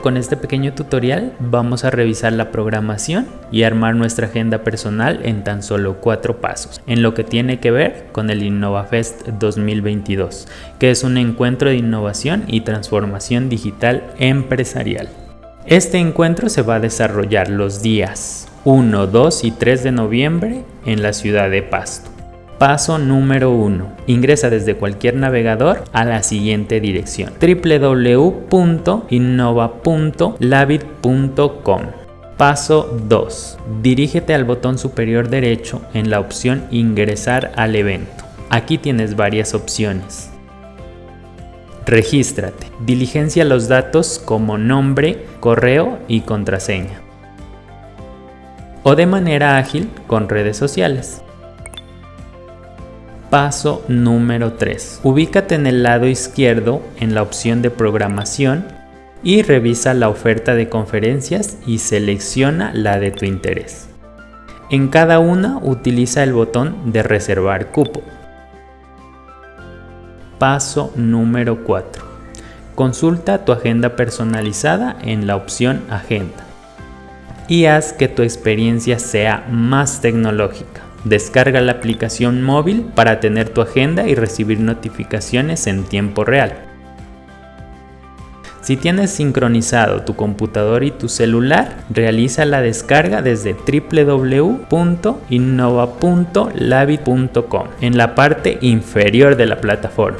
Con este pequeño tutorial vamos a revisar la programación y armar nuestra agenda personal en tan solo cuatro pasos, en lo que tiene que ver con el InnovaFest 2022, que es un encuentro de innovación y transformación digital empresarial. Este encuentro se va a desarrollar los días 1, 2 y 3 de noviembre en la ciudad de Pasto. Paso número 1. Ingresa desde cualquier navegador a la siguiente dirección www.innova.labit.com Paso 2. Dirígete al botón superior derecho en la opción Ingresar al evento. Aquí tienes varias opciones. Regístrate. Diligencia los datos como nombre, correo y contraseña. O de manera ágil con redes sociales. Paso número 3. Ubícate en el lado izquierdo en la opción de programación y revisa la oferta de conferencias y selecciona la de tu interés. En cada una utiliza el botón de reservar cupo. Paso número 4. Consulta tu agenda personalizada en la opción Agenda y haz que tu experiencia sea más tecnológica. Descarga la aplicación móvil para tener tu agenda y recibir notificaciones en tiempo real. Si tienes sincronizado tu computador y tu celular, realiza la descarga desde www.innova.labi.com en la parte inferior de la plataforma.